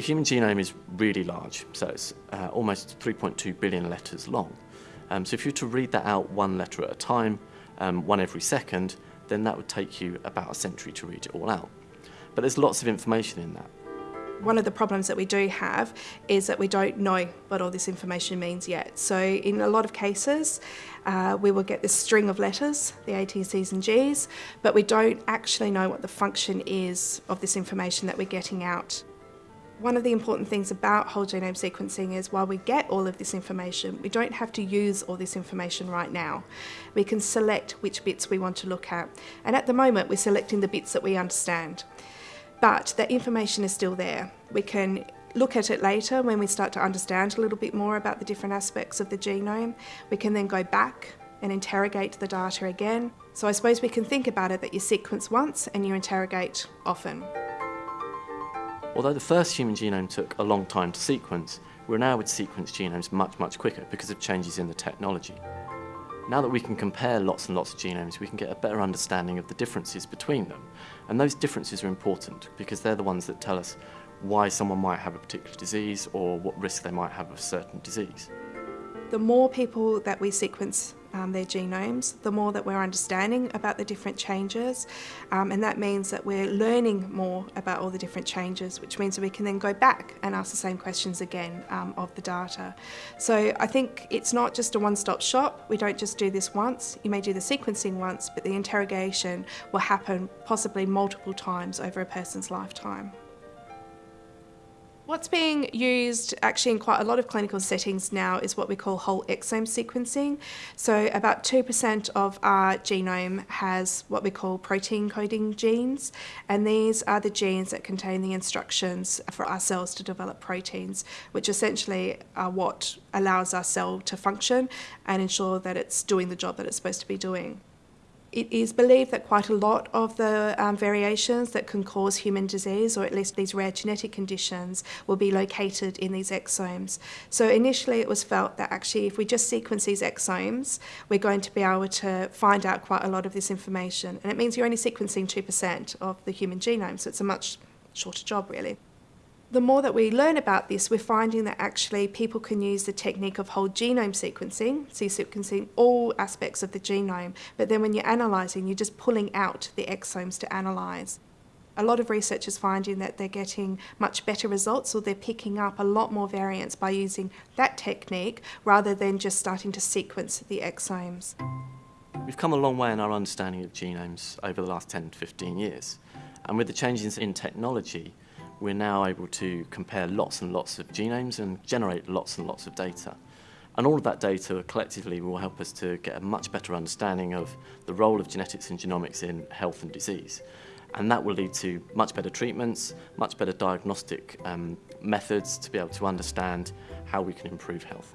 The human genome is really large, so it's uh, almost 3.2 billion letters long. Um, so if you were to read that out one letter at a time, um, one every second, then that would take you about a century to read it all out. But there's lots of information in that. One of the problems that we do have is that we don't know what all this information means yet. So in a lot of cases, uh, we will get this string of letters, the A, T, C's and G's, but we don't actually know what the function is of this information that we're getting out. One of the important things about whole genome sequencing is while we get all of this information, we don't have to use all this information right now. We can select which bits we want to look at. And at the moment, we're selecting the bits that we understand. But that information is still there. We can look at it later when we start to understand a little bit more about the different aspects of the genome. We can then go back and interrogate the data again. So I suppose we can think about it that you sequence once and you interrogate often. Although the first human genome took a long time to sequence, we're now with sequence genomes much, much quicker because of changes in the technology. Now that we can compare lots and lots of genomes, we can get a better understanding of the differences between them. And those differences are important because they're the ones that tell us why someone might have a particular disease or what risk they might have of a certain disease. The more people that we sequence um, their genomes, the more that we're understanding about the different changes. Um, and that means that we're learning more about all the different changes, which means that we can then go back and ask the same questions again um, of the data. So I think it's not just a one-stop shop. We don't just do this once. You may do the sequencing once, but the interrogation will happen possibly multiple times over a person's lifetime. What's being used actually in quite a lot of clinical settings now is what we call whole exome sequencing. So about 2% of our genome has what we call protein coding genes and these are the genes that contain the instructions for our cells to develop proteins which essentially are what allows our cell to function and ensure that it's doing the job that it's supposed to be doing. It is believed that quite a lot of the um, variations that can cause human disease, or at least these rare genetic conditions, will be located in these exomes. So initially it was felt that actually if we just sequence these exomes, we're going to be able to find out quite a lot of this information. And it means you're only sequencing 2% of the human genome, so it's a much shorter job really the more that we learn about this, we're finding that actually people can use the technique of whole genome sequencing, so you're sequencing all aspects of the genome, but then when you're analysing, you're just pulling out the exomes to analyse. A lot of researchers finding that they're getting much better results or they're picking up a lot more variants by using that technique rather than just starting to sequence the exomes. We've come a long way in our understanding of genomes over the last 10 to 15 years. And with the changes in technology, we're now able to compare lots and lots of genomes and generate lots and lots of data. And all of that data collectively will help us to get a much better understanding of the role of genetics and genomics in health and disease. And that will lead to much better treatments, much better diagnostic um, methods to be able to understand how we can improve health.